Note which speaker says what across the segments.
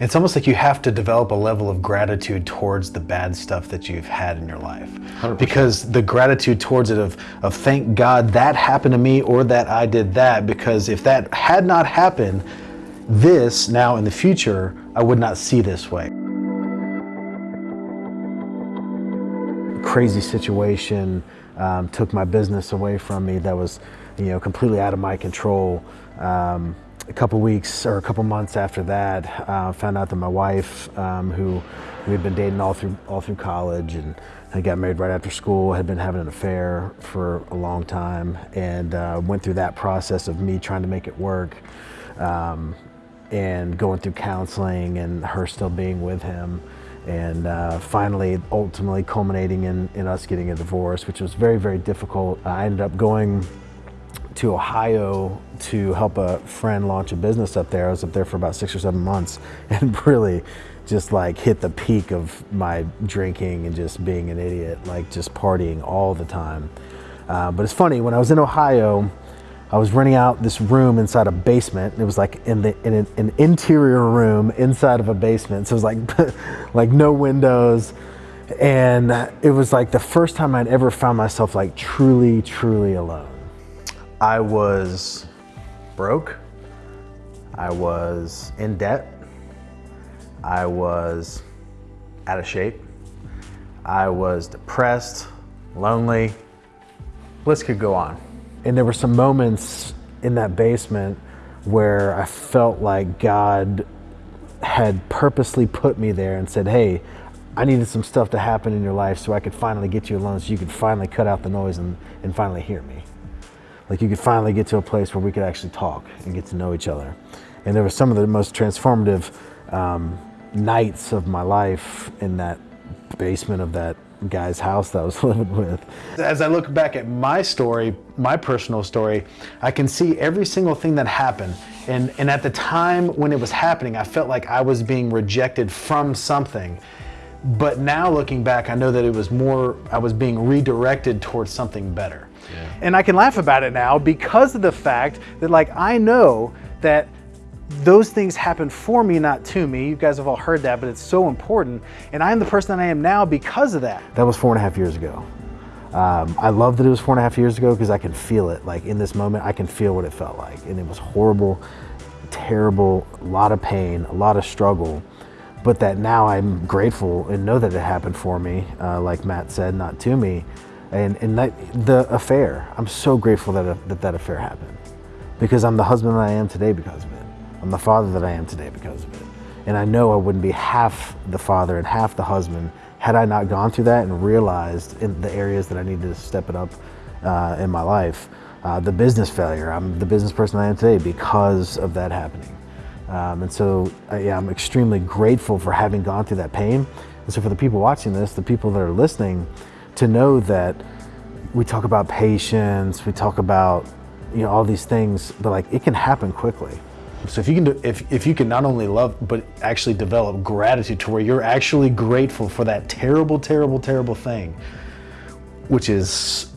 Speaker 1: It's almost like you have to develop a level of gratitude towards the bad stuff that you've had in your life.
Speaker 2: 100%.
Speaker 1: Because the gratitude towards it of, of thank God that happened to me or that I did that, because if that had not happened, this now in the future, I would not see this way. Crazy situation um, took my business away from me that was, you know, completely out of my control. Um, a couple weeks or a couple months after that, uh, found out that my wife, um, who we'd been dating all through all through college and I got married right after school, had been having an affair for a long time, and uh, went through that process of me trying to make it work, um, and going through counseling, and her still being with him, and uh, finally, ultimately culminating in, in us getting a divorce, which was very, very difficult. I ended up going to Ohio to help a friend launch a business up there. I was up there for about six or seven months and really just like hit the peak of my drinking and just being an idiot, like just partying all the time. Uh, but it's funny, when I was in Ohio, I was renting out this room inside a basement. It was like in the in an, an interior room inside of a basement. So it was like like no windows. And it was like the first time I'd ever found myself like truly, truly alone. I was broke. I was in debt. I was out of shape. I was depressed, lonely. List could go on. And there were some moments in that basement where I felt like God had purposely put me there and said, hey, I needed some stuff to happen in your life so I could finally get you alone so you could finally cut out the noise and, and finally hear me like you could finally get to a place where we could actually talk and get to know each other. And there were some of the most transformative um, nights of my life in that basement of that guy's house that I was living with. As I look back at my story, my personal story, I can see every single thing that happened. And, and at the time when it was happening, I felt like I was being rejected from something. But now looking back, I know that it was more, I was being redirected towards something better. Yeah. And I can laugh about it now because of the fact that like I know that those things happen for me, not to me. You guys have all heard that, but it's so important. And I am the person that I am now because of that. That was four and a half years ago. Um, I love that it was four and a half years ago because I can feel it. Like in this moment, I can feel what it felt like. And it was horrible, terrible, a lot of pain, a lot of struggle. But that now I'm grateful and know that it happened for me, uh, like Matt said, not to me and, and that, the affair. I'm so grateful that, that that affair happened because I'm the husband that I am today because of it. I'm the father that I am today because of it. And I know I wouldn't be half the father and half the husband had I not gone through that and realized in the areas that I needed to step it up uh, in my life. Uh, the business failure, I'm the business person I am today because of that happening. Um, and so uh, yeah, I'm extremely grateful for having gone through that pain. And so for the people watching this, the people that are listening, to know that we talk about patience, we talk about you know all these things, but like it can happen quickly. So if you can do, if, if you can not only love but actually develop gratitude to where you're actually grateful for that terrible, terrible, terrible thing, which is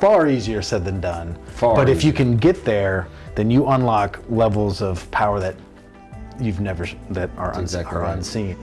Speaker 1: far easier said than done. Far but easier. if you can get there, then you unlock levels of power that you've never that are, uns exactly are right. unseen.